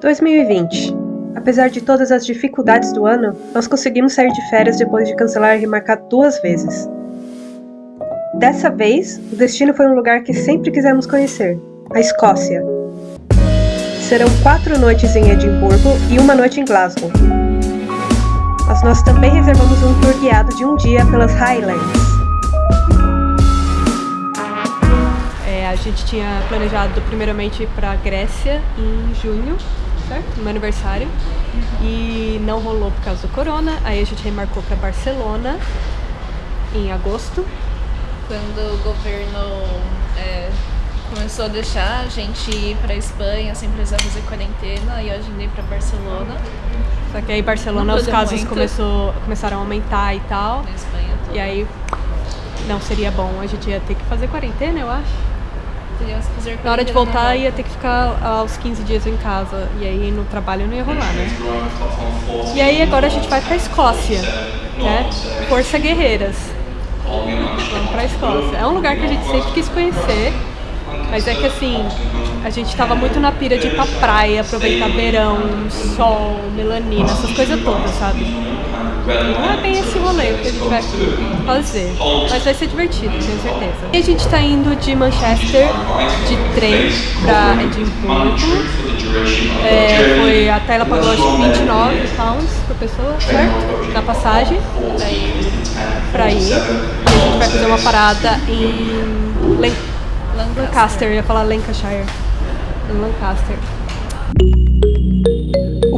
2020. Apesar de todas as dificuldades do ano, nós conseguimos sair de férias depois de cancelar e remarcar duas vezes. Dessa vez, o destino foi um lugar que sempre quisemos conhecer, a Escócia. Serão quatro noites em Edimburgo e uma noite em Glasgow. Mas nós também reservamos um tour guiado de um dia pelas Highlands. É, a gente tinha planejado primeiramente para Grécia em junho, certo? No meu aniversário. Uhum. E não rolou por causa do corona. Aí a gente remarcou para Barcelona em agosto. Quando o governo é, começou a deixar a gente ir para Espanha sem precisar fazer quarentena e a gente ir para Barcelona. Só que aí Barcelona os casos começou, começaram a aumentar e tal. Na Espanha E aí não seria bom, a gente ia ter que fazer quarentena, eu acho. Na hora de voltar, ia ter que ficar aos 15 dias em casa. E aí no trabalho não ia rolar, né? E aí agora a gente vai pra Escócia, né? Força Guerreiras. Vamos pra Escócia. É um lugar que a gente sempre quis conhecer. Mas é que assim, a gente tava muito na pira de ir pra praia, aproveitar verão, sol, melanina, essas coisas todas, sabe? Não é bem esse rolê que a gente vai fazer, mas vai ser divertido, tenho certeza. E a gente tá indo de Manchester de trem pra Edimburgo. É, foi, a Tayla pagou acho que 29 pounds por pessoa, certo? Na passagem pra ir. E a gente vai fazer uma parada em Lancaster, Lancaster. ia falar Lancashire. Lancaster.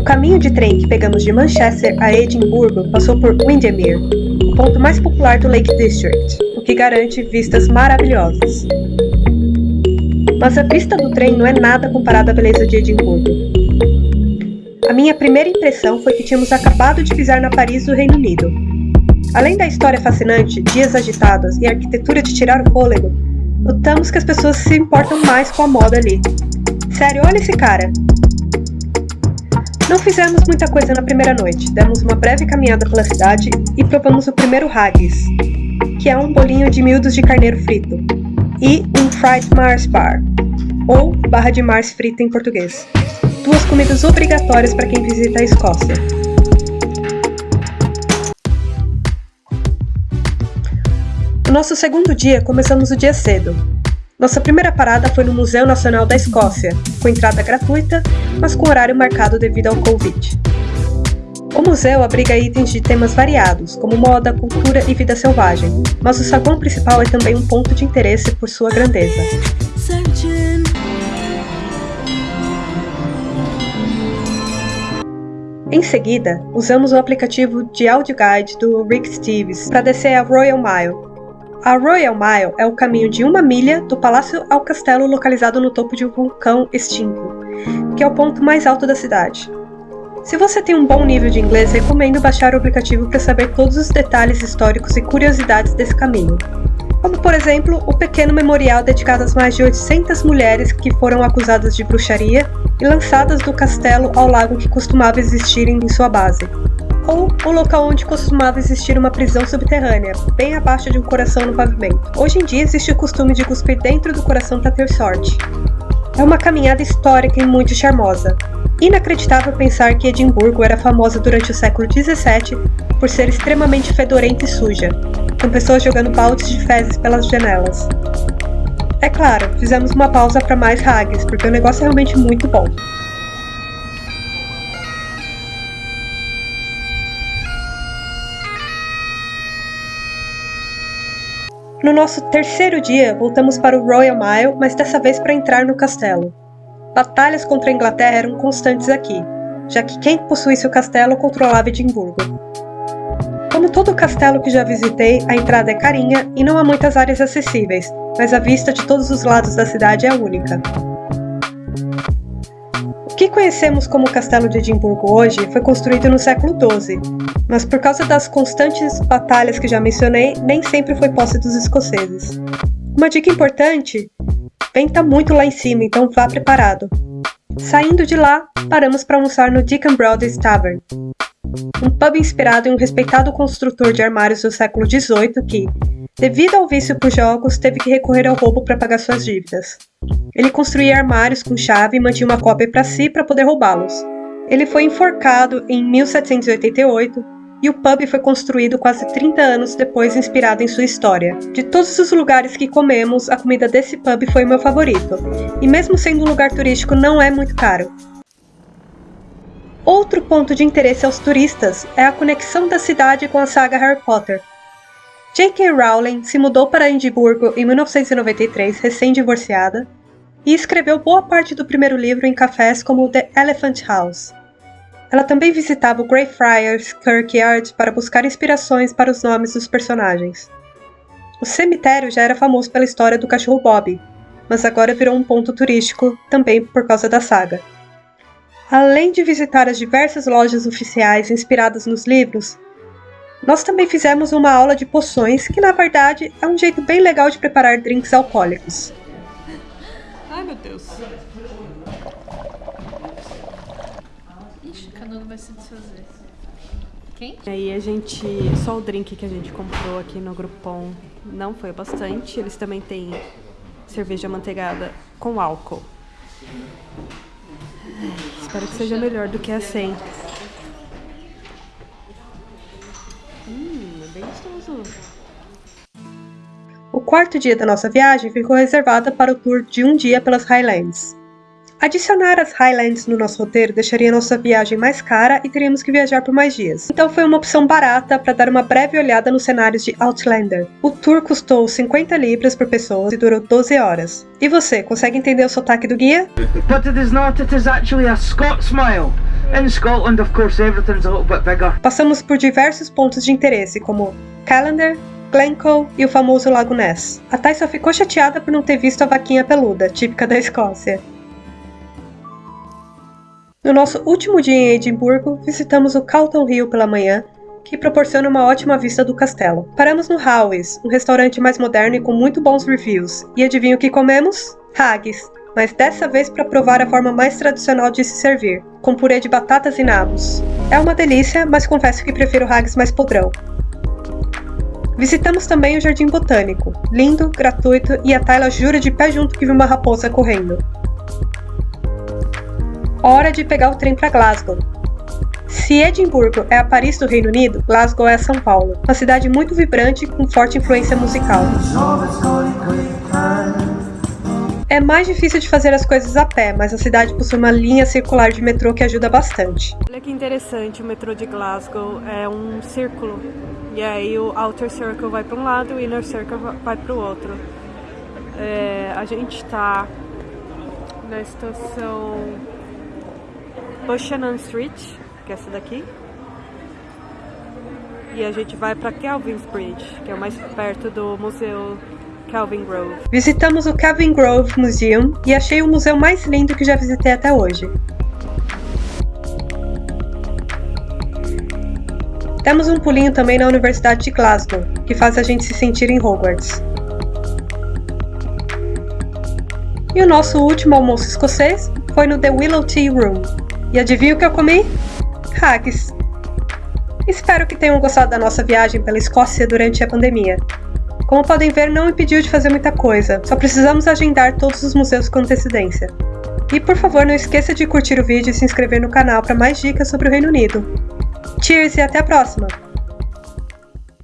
O caminho de trem que pegamos de Manchester a Edimburgo passou por Windermere, o ponto mais popular do Lake District, o que garante vistas maravilhosas. Mas a vista do trem não é nada comparada à beleza de Edimburgo. A minha primeira impressão foi que tínhamos acabado de pisar na Paris do Reino Unido. Além da história fascinante, dias agitados e a arquitetura de tirar o fôlego, notamos que as pessoas se importam mais com a moda ali. Sério, olha esse cara! Não fizemos muita coisa na primeira noite, demos uma breve caminhada pela cidade e provamos o primeiro haggis, que é um bolinho de miúdos de carneiro frito, e um fried Mars bar, ou barra de Mars frita em português. Duas comidas obrigatórias para quem visita a Escócia. No nosso segundo dia, começamos o dia cedo, nossa primeira parada foi no Museu Nacional da Escócia, com entrada gratuita, mas com horário marcado devido ao Covid. O museu abriga itens de temas variados, como moda, cultura e vida selvagem, mas o saguão principal é também um ponto de interesse por sua grandeza. Em seguida, usamos o aplicativo de audio guide do Rick Steves para descer a Royal Mile, a Royal Mile é o caminho de uma milha do palácio ao castelo localizado no topo de um vulcão extinto, que é o ponto mais alto da cidade. Se você tem um bom nível de inglês, recomendo baixar o aplicativo para saber todos os detalhes históricos e curiosidades desse caminho. Como, por exemplo, o pequeno memorial dedicado às mais de 800 mulheres que foram acusadas de bruxaria e lançadas do castelo ao lago que costumava existir em sua base ou o local onde costumava existir uma prisão subterrânea, bem abaixo de um coração no pavimento. Hoje em dia existe o costume de cuspir dentro do coração para ter sorte. É uma caminhada histórica e muito charmosa. Inacreditável pensar que Edimburgo era famosa durante o século XVII por ser extremamente fedorenta e suja, com pessoas jogando baldes de fezes pelas janelas. É claro, fizemos uma pausa para mais hags, porque o negócio é realmente muito bom. No nosso terceiro dia, voltamos para o Royal Mile, mas dessa vez para entrar no castelo. Batalhas contra a Inglaterra eram constantes aqui, já que quem possuísse o castelo controlava Edimburgo. Como todo castelo que já visitei, a entrada é carinha e não há muitas áreas acessíveis, mas a vista de todos os lados da cidade é única. O que conhecemos como Castelo de Edimburgo hoje foi construído no século XII, mas por causa das constantes batalhas que já mencionei, nem sempre foi posse dos escoceses. Uma dica importante: venta muito lá em cima, então vá preparado. Saindo de lá, paramos para almoçar no Deacon Brothers Tavern. Um pub inspirado em um respeitado construtor de armários do século XVIII que, devido ao vício por jogos, teve que recorrer ao roubo para pagar suas dívidas. Ele construía armários com chave e mantinha uma cópia para si para poder roubá-los. Ele foi enforcado em 1788 e o pub foi construído quase 30 anos depois, inspirado em sua história. De todos os lugares que comemos, a comida desse pub foi o meu favorito, e mesmo sendo um lugar turístico, não é muito caro. Outro ponto de interesse aos turistas é a conexão da cidade com a saga Harry Potter. J.K. Rowling se mudou para Edimburgo em 1993, recém-divorciada, e escreveu boa parte do primeiro livro em cafés como The Elephant House. Ela também visitava o Greyfriars Kirkyard para buscar inspirações para os nomes dos personagens. O cemitério já era famoso pela história do cachorro Bob, mas agora virou um ponto turístico também por causa da saga. Além de visitar as diversas lojas oficiais inspiradas nos livros, nós também fizemos uma aula de poções, que na verdade é um jeito bem legal de preparar drinks alcoólicos. Ai meu Deus. Ixi, o canudo vai se desfazer. Quem? Aí a gente. Só o drink que a gente comprou aqui no Groupon não foi bastante. Eles também têm cerveja manteigada com álcool. Espero que seja melhor do que a 100. Hum, é bem gostoso. O quarto dia da nossa viagem ficou reservado para o tour de um dia pelas Highlands. Adicionar as Highlands no nosso roteiro deixaria nossa viagem mais cara e teríamos que viajar por mais dias. Então foi uma opção barata para dar uma breve olhada nos cenários de Outlander. O tour custou 50 libras por pessoa e durou 12 horas. E você, consegue entender o sotaque do guia? But it is not, it is actually a Scots mile. In Scotland, of course, everything's a little bit bigger. Passamos por diversos pontos de interesse, como Callander, Glencoe e o famoso Lago Ness. A Thay só ficou chateada por não ter visto a vaquinha peluda, típica da Escócia. No nosso último dia em Edimburgo, visitamos o Calton Hill pela manhã, que proporciona uma ótima vista do castelo. Paramos no Howes, um restaurante mais moderno e com muito bons reviews. E adivinha o que comemos? Haggis, mas dessa vez para provar a forma mais tradicional de se servir, com purê de batatas e nabos. É uma delícia, mas confesso que prefiro haggis mais podrão. Visitamos também o Jardim Botânico, lindo, gratuito e a Tayla jura de pé junto que viu uma raposa correndo. Hora de pegar o trem para Glasgow. Se Edimburgo é a Paris do Reino Unido, Glasgow é São Paulo, uma cidade muito vibrante com forte influência musical. É mais difícil de fazer as coisas a pé, mas a cidade possui uma linha circular de metrô que ajuda bastante. Olha que interessante, o metrô de Glasgow é um círculo. E aí o Outer Circle vai para um lado e o Inner Circle vai para o outro. É, a gente está na estação Buchanan Street, que é essa daqui. E a gente vai para Kelvin's Bridge, que é o mais perto do Museu Kelvin Grove. Visitamos o Kelvin Grove Museum e achei o museu mais lindo que já visitei até hoje. Demos um pulinho também na Universidade de Glasgow, que faz a gente se sentir em Hogwarts. E o nosso último almoço escocês foi no The Willow Tea Room. E adivinha o que eu comi? Haggis. Espero que tenham gostado da nossa viagem pela Escócia durante a pandemia. Como podem ver, não impediu de fazer muita coisa, só precisamos agendar todos os museus com antecedência. E por favor, não esqueça de curtir o vídeo e se inscrever no canal para mais dicas sobre o Reino Unido. Cheers e até a próxima!